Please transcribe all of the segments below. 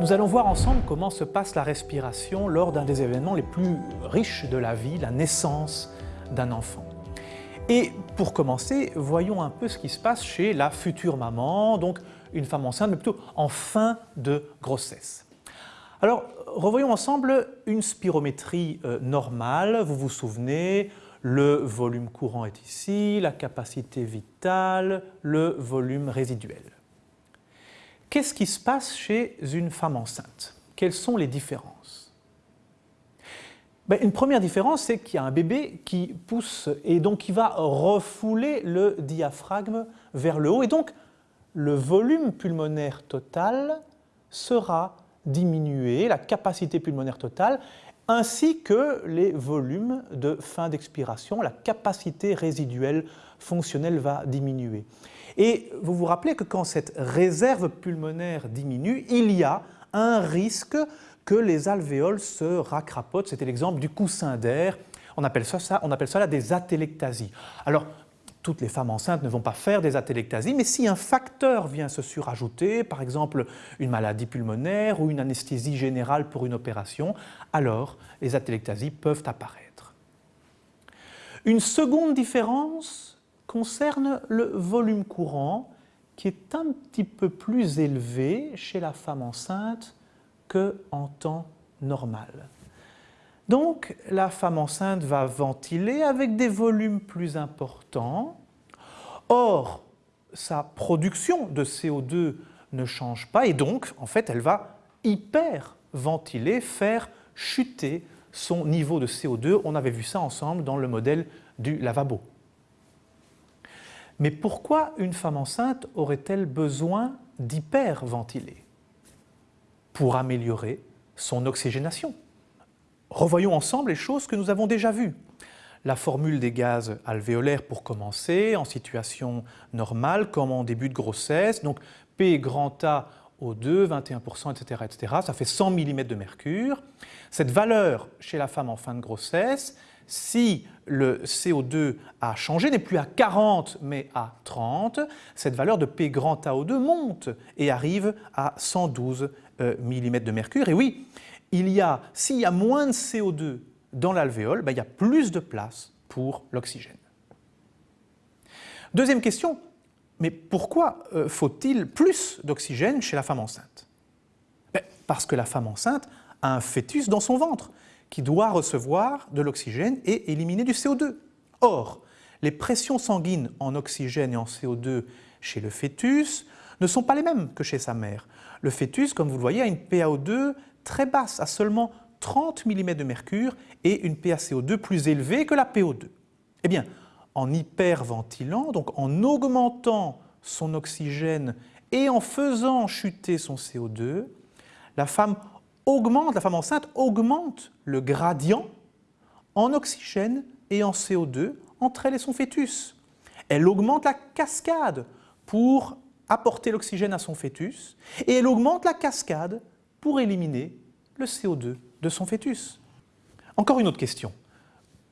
Nous allons voir ensemble comment se passe la respiration lors d'un des événements les plus riches de la vie, la naissance d'un enfant. Et pour commencer, voyons un peu ce qui se passe chez la future maman, donc une femme enceinte, mais plutôt en fin de grossesse. Alors, revoyons ensemble une spirométrie euh, normale. Vous vous souvenez, le volume courant est ici, la capacité vitale, le volume résiduel. Qu'est-ce qui se passe chez une femme enceinte? Quelles sont les différences? Ben, Une première différence, c'est qu'il y a un bébé qui pousse et donc qui va refouler le diaphragme vers le haut et donc le volume pulmonaire total sera diminué, la capacité pulmonaire totale, ainsi que les volumes de fin d'expiration, la capacité résiduelle fonctionnelle va diminuer. Et vous vous rappelez que quand cette réserve pulmonaire diminue, il y a un risque que les alvéoles se racrapotent. C'était l'exemple du coussin d'air. On appelle ça, on appelle ça des atélectasies. Alors, toutes les femmes enceintes ne vont pas faire des atélectasies, mais si un facteur vient se surajouter, par exemple une maladie pulmonaire ou une anesthésie générale pour une opération, alors les atélectasies peuvent apparaître. Une seconde différence concerne le volume courant qui est un petit peu plus élevé chez la femme enceinte qu'en temps normal. Donc la femme enceinte va ventiler avec des volumes plus importants. Or, sa production de CO2 ne change pas et donc en fait elle va hyperventiler, faire chuter son niveau de CO2. On avait vu ça ensemble dans le modèle du lavabo. Mais pourquoi une femme enceinte aurait-elle besoin d'hyperventiler Pour améliorer son oxygénation? Revoyons ensemble les choses que nous avons déjà vues. La formule des gaz alvéolaires pour commencer, en situation normale, comme en début de grossesse, donc P grand A O2, 21%, etc., etc. Ça fait 100 mm de mercure. Cette valeur chez la femme en fin de grossesse, si le CO2 a changé, n'est plus à 40 mais à 30, cette valeur de P grand AO2 monte et arrive à 112 euh, mm de mercure. Et oui, s'il y a moins de CO2 dans l'alvéole, ben, il y a plus de place pour l'oxygène. Deuxième question, mais pourquoi euh, faut-il plus d'oxygène chez la femme enceinte? Ben, Parce que la femme enceinte a un fœtus dans son ventre qui doit recevoir de l'oxygène et éliminer du CO2. Or, les pressions sanguines en oxygène et en CO2 chez le fœtus ne sont pas les mêmes que chez sa mère. Le fœtus, comme vous le voyez, a une PaO2 très basse, à seulement 30 mm de mercure et une PaCO2 plus élevée que la PO2. Eh bien, en hyperventilant, donc en augmentant son oxygène et en faisant chuter son CO2, la femme augmente, la femme enceinte augmente le gradient en oxygène et en CO2 entre elle et son fœtus. Elle augmente la cascade pour apporter l'oxygène à son fœtus et elle augmente la cascade pour éliminer le CO2 de son fœtus. Encore une autre question.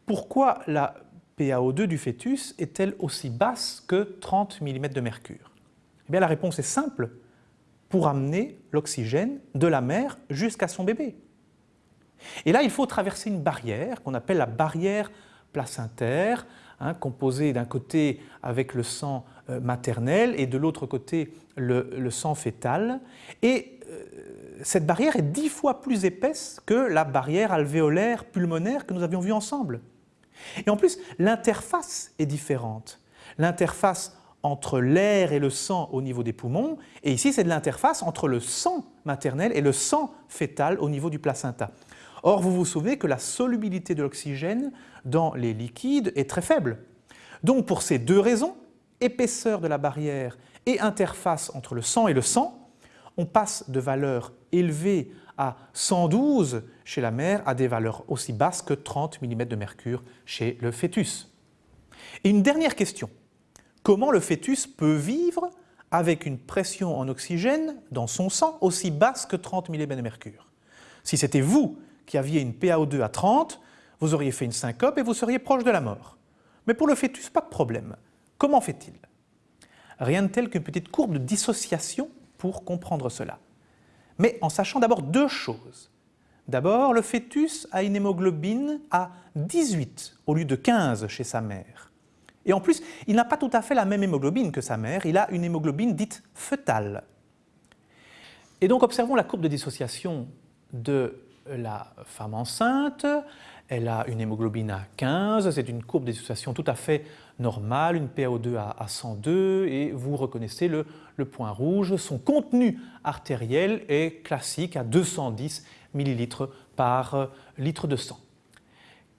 Pourquoi la PaO2 du fœtus est-elle aussi basse que 30 mm de mercure? Eh bien, La réponse est simple pour amener l'oxygène de la mère jusqu'à son bébé. Et là, il faut traverser une barrière qu'on appelle la barrière placentaire, hein, composée d'un côté avec le sang euh, maternel et de l'autre côté le, sang fœtal. Et euh, cette barrière est dix fois plus épaisse que la barrière alvéolaire pulmonaire que nous avions vue ensemble. Et en plus, l'interface est différente. L'interface entre l'air et le sang au niveau des poumons, et ici c'est de l'interface entre le sang maternel et le sang fœtal au niveau du placenta. Or, vous vous souvenez que la solubilité de l'oxygène dans les liquides est très faible. Donc pour ces deux raisons, épaisseur de la barrière et interface entre le sang et le sang, on passe de valeurs élevées à 112 chez la mère à des valeurs aussi basses que 30 mm de mercure chez le fœtus. Et une dernière question comment le fœtus peut vivre avec une pression en oxygène dans son sang aussi basse que 30 mm de mercure? Si c'était vous qui aviez une PaO2 à 30, vous auriez fait une syncope et vous seriez proche de la mort. Mais pour le fœtus, pas de problème. Comment fait-il? Rien de tel qu'une petite courbe de dissociation pour comprendre cela. mais en sachant d'abord deux choses. D'abord, le fœtus a une hémoglobine à 18 au lieu de 15 chez sa mère. Et en plus, il n'a pas tout à fait la même hémoglobine que sa mère, il a une hémoglobine dite fœtale. Et donc observons la courbe de dissociation de la femme enceinte. Elle a une hémoglobine à 15, c'est une courbe de dissociation tout à fait normale, une PaO2 à 102, et vous reconnaissez le, le point rouge. Son contenu artériel est classique à 210 millilitres par litre de sang.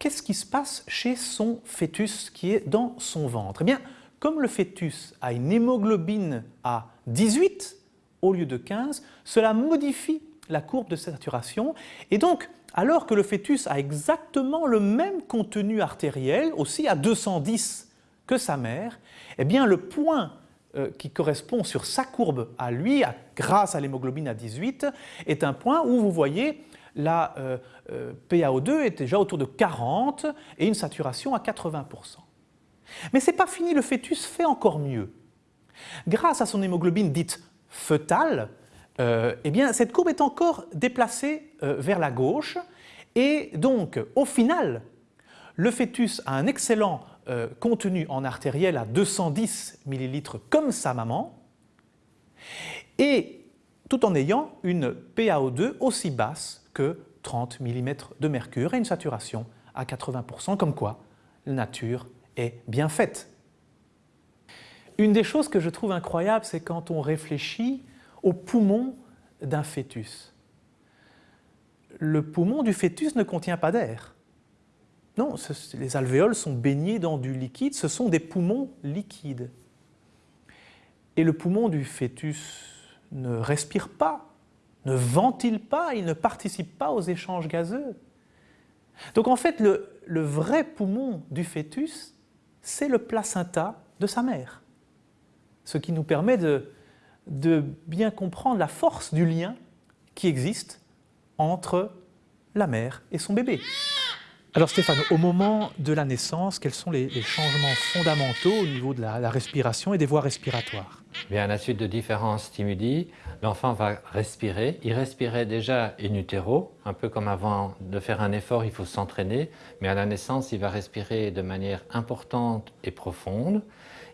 Qu'est-ce qui se passe chez son fœtus qui est dans son ventre? Eh bien, comme le fœtus a une hémoglobine à 18 au lieu de 15, cela modifie la courbe de saturation. Et donc alors que le fœtus a exactement le même contenu artériel, aussi à 210 que sa mère, eh bien le point euh, qui correspond sur sa courbe à lui, grâce à l'hémoglobine à 18, est un point où vous voyez la euh, euh, PaO2 est déjà autour de 40 et une saturation à 80%. Mais ce n'est pas fini, le fœtus fait encore mieux. Grâce à son hémoglobine dite fœtale, eh bien, cette courbe est encore déplacée vers la gauche et donc, au final, le fœtus a un excellent euh, contenu en artériel à 210 ml comme sa maman, et tout en ayant une PaO2 aussi basse que 30 mm de mercure et une saturation à 80%, comme quoi la nature est bien faite. Une des choses que je trouve incroyable, c'est quand on réfléchit au poumon d'un fœtus. Le poumon du fœtus ne contient pas d'air. Non, les alvéoles sont baignés dans du liquide, ce sont des poumons liquides. Et le poumon du fœtus ne respire pas, ne ventile pas, il ne participe pas aux échanges gazeux. Donc en fait, le, vrai poumon du fœtus, c'est le placenta de sa mère. Ce qui nous permet de, de bien comprendre la force du lien qui existe entre la mère et son bébé. Alors Stéphane, au moment de la naissance, quels sont les, changements fondamentaux au niveau de la, respiration et des voies respiratoires? Bien, à la suite de différents stimuli, l'enfant va respirer. Il respirait déjà in utero, un peu comme avant de faire un effort, il faut s'entraîner. Mais à la naissance, il va respirer de manière importante et profonde.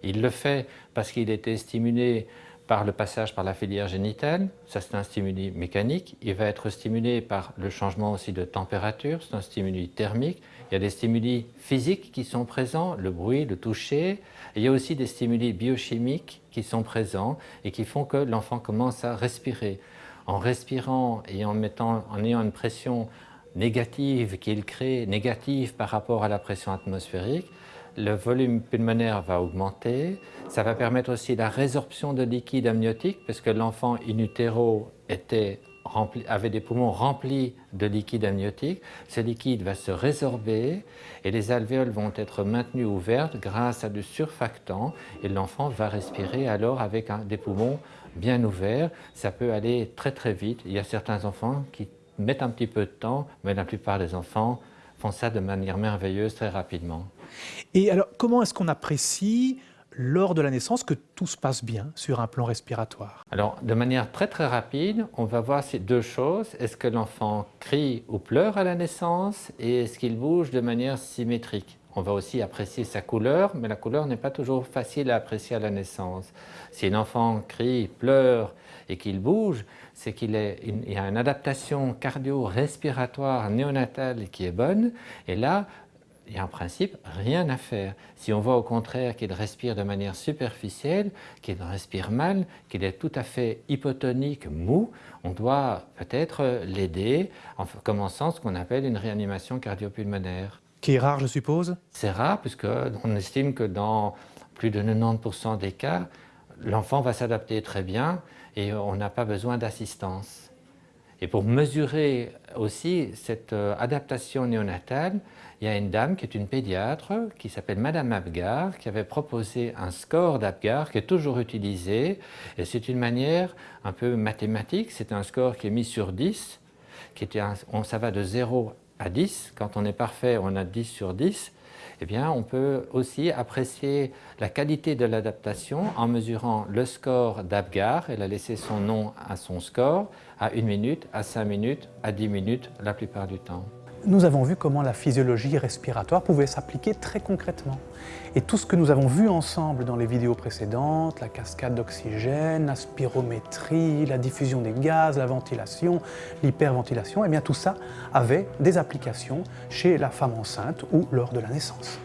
Il le fait parce qu'il était stimulé par le passage par la filière génitale, ça c'est un stimuli mécanique. Il va être stimulé par le changement aussi de température, c'est un stimuli thermique. Il y a des stimuli physiques qui sont présents, le bruit, le toucher. il y a aussi des stimuli biochimiques qui sont présents et qui font que l'enfant commence à respirer. En respirant et en, mettant, en ayant une pression négative qu'il crée, négative par rapport à la pression atmosphérique, le volume pulmonaire va augmenter. Ça va permettre aussi la résorption de liquide amniotique parce que l'enfant in utero avait des poumons remplis de liquide amniotique. Ce liquide va se résorber et les alvéoles vont être maintenues ouvertes grâce à du surfactant et l'enfant va respirer alors avec des poumons bien ouverts. Ça peut aller très très vite. Il y a certains enfants qui mettent un petit peu de temps, mais la plupart des enfants font ça de manière merveilleuse très rapidement. Et alors, comment est-ce qu'on apprécie lors de la naissance que tout se passe bien sur un plan respiratoire? Alors, de manière très très rapide, on va voir ces deux choses. Est-ce que l'enfant crie ou pleure à la naissance? Et est-ce qu'il bouge de manière symétrique? On va aussi apprécier sa couleur, mais la couleur n'est pas toujours facile à apprécier à la naissance. Si un enfant crie, pleure et qu'il bouge, c'est qu'il y a une adaptation cardio-respiratoire néonatale qui est bonne, et là, il y a en principe rien à faire. Si on voit au contraire qu'il respire de manière superficielle, qu'il respire mal, qu'il est tout à fait hypotonique, mou, on doit peut-être l'aider en commençant ce qu'on appelle une réanimation cardiopulmonaire. Qui est rare, je suppose. C'est rare, puisqu'on estime que dans plus de 90% des cas, l'enfant va s'adapter très bien et on n'a pas besoin d'assistance. Et pour mesurer aussi cette euh, adaptation néonatale, il y a une dame qui est une pédiatre qui s'appelle Madame Abgar qui avait proposé un score d'Abgar qui est toujours utilisé. Et c'est une manière un peu mathématique, c'est un score qui est mis sur 10, qui était ça va de 0 à 10, quand on est parfait on a 10 sur 10 eh bien, on peut aussi apprécier la qualité de l'adaptation en mesurant le score d'Apgar. Elle a laissé son nom à son score à 1 minute, à 5 minutes, à 10 minutes la plupart du temps. Nous avons vu comment la physiologie respiratoire pouvait s'appliquer très concrètement. Et tout ce que nous avons vu ensemble dans les vidéos précédentes, la cascade d'oxygène, la spirométrie, la diffusion des gaz, la ventilation, l'hyperventilation, et eh bien tout ça avait des applications chez la femme enceinte ou lors de la naissance.